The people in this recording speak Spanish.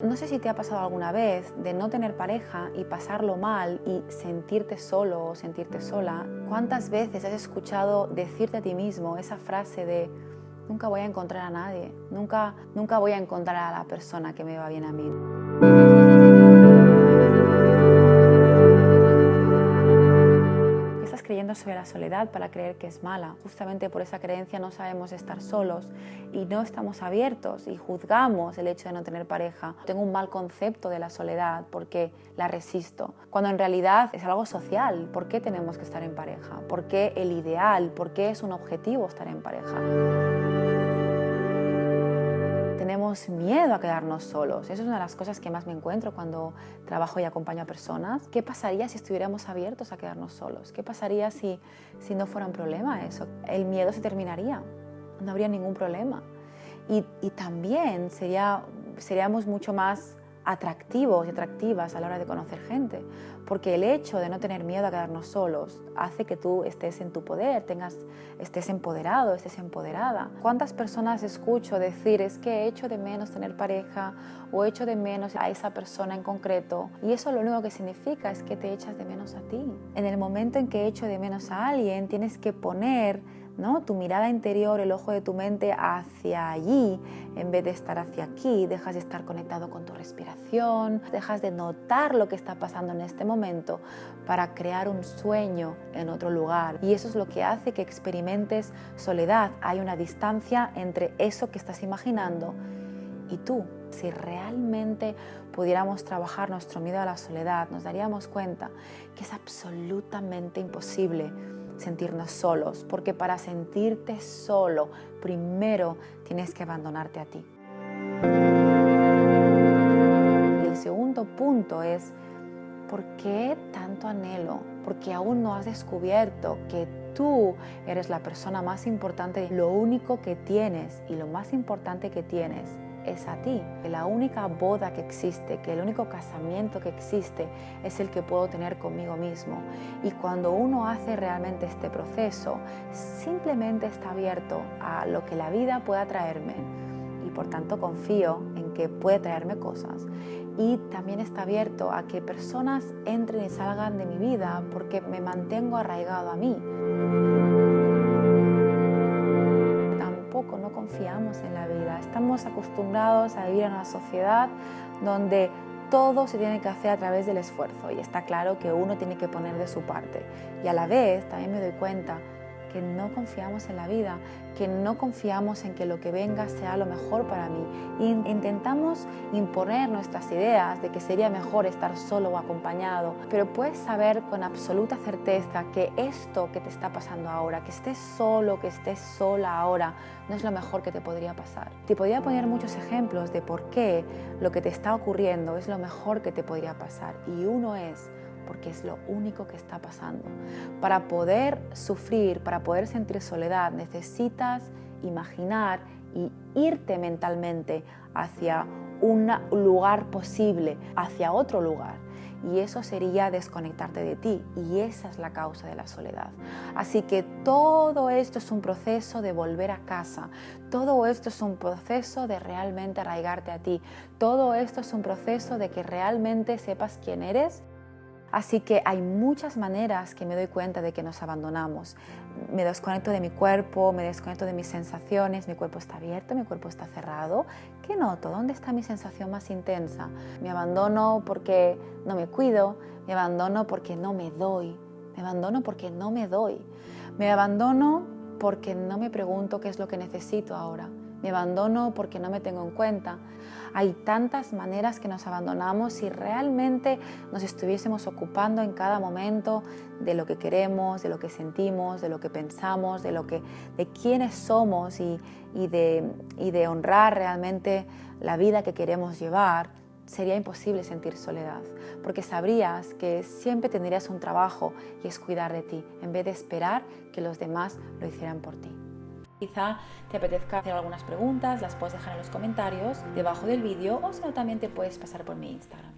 No sé si te ha pasado alguna vez de no tener pareja y pasarlo mal y sentirte solo o sentirte sola. ¿Cuántas veces has escuchado decirte a ti mismo esa frase de nunca voy a encontrar a nadie, nunca, nunca voy a encontrar a la persona que me va bien a mí? Sobre la soledad para creer que es mala. Justamente por esa creencia no sabemos estar solos y no estamos abiertos y juzgamos el hecho de no tener pareja. Tengo un mal concepto de la soledad porque la resisto, cuando en realidad es algo social. ¿Por qué tenemos que estar en pareja? ¿Por qué el ideal? ¿Por qué es un objetivo estar en pareja? Tenemos miedo a quedarnos solos. Eso es una de las cosas que más me encuentro cuando trabajo y acompaño a personas. ¿Qué pasaría si estuviéramos abiertos a quedarnos solos? ¿Qué pasaría si, si no fuera un problema eso? El miedo se terminaría, no habría ningún problema. Y, y también sería, seríamos mucho más atractivos y atractivas a la hora de conocer gente, porque el hecho de no tener miedo a quedarnos solos hace que tú estés en tu poder, tengas, estés empoderado, estés empoderada. ¿Cuántas personas escucho decir es que he hecho de menos tener pareja o he hecho de menos a esa persona en concreto? Y eso lo único que significa es que te echas de menos a ti. En el momento en que he hecho de menos a alguien, tienes que poner ¿no? tu mirada interior, el ojo de tu mente hacia allí, en vez de estar hacia aquí, dejas de estar conectado con tu respiración, dejas de notar lo que está pasando en este momento para crear un sueño en otro lugar. Y eso es lo que hace que experimentes soledad. Hay una distancia entre eso que estás imaginando y tú. Si realmente pudiéramos trabajar nuestro miedo a la soledad, nos daríamos cuenta que es absolutamente imposible sentirnos solos, porque para sentirte solo, primero tienes que abandonarte a ti. Y el segundo punto es, ¿por qué tanto anhelo? Porque aún no has descubierto que tú eres la persona más importante, lo único que tienes y lo más importante que tienes es a ti. La única boda que existe, que el único casamiento que existe es el que puedo tener conmigo mismo. Y cuando uno hace realmente este proceso, simplemente está abierto a lo que la vida pueda traerme y por tanto confío en que puede traerme cosas. Y también está abierto a que personas entren y salgan de mi vida porque me mantengo arraigado a mí. Confiamos en la vida. Estamos acostumbrados a vivir en una sociedad donde todo se tiene que hacer a través del esfuerzo y está claro que uno tiene que poner de su parte. Y a la vez también me doy cuenta que no confiamos en la vida, que no confiamos en que lo que venga sea lo mejor para mí. intentamos imponer nuestras ideas de que sería mejor estar solo o acompañado, pero puedes saber con absoluta certeza que esto que te está pasando ahora, que estés solo, que estés sola ahora, no es lo mejor que te podría pasar. Te podría poner muchos ejemplos de por qué lo que te está ocurriendo es lo mejor que te podría pasar. Y uno es porque es lo único que está pasando. Para poder sufrir, para poder sentir soledad, necesitas imaginar y irte mentalmente hacia un lugar posible, hacia otro lugar. Y eso sería desconectarte de ti. Y esa es la causa de la soledad. Así que todo esto es un proceso de volver a casa. Todo esto es un proceso de realmente arraigarte a ti. Todo esto es un proceso de que realmente sepas quién eres Así que hay muchas maneras que me doy cuenta de que nos abandonamos. Me desconecto de mi cuerpo, me desconecto de mis sensaciones, mi cuerpo está abierto, mi cuerpo está cerrado. ¿Qué noto? ¿Dónde está mi sensación más intensa? Me abandono porque no me cuido, me abandono porque no me doy, me abandono porque no me doy, me abandono porque no me pregunto qué es lo que necesito ahora me abandono porque no me tengo en cuenta. Hay tantas maneras que nos abandonamos si realmente nos estuviésemos ocupando en cada momento de lo que queremos, de lo que sentimos, de lo que pensamos, de, lo que, de quiénes somos y, de, y de honrar realmente la vida que queremos llevar, sería imposible sentir soledad, porque sabrías que siempre tendrías un trabajo y es cuidar de ti, en vez de esperar que los demás lo hicieran por ti. Quizá te apetezca hacer algunas preguntas, las puedes dejar en los comentarios debajo del vídeo o si no también te puedes pasar por mi Instagram.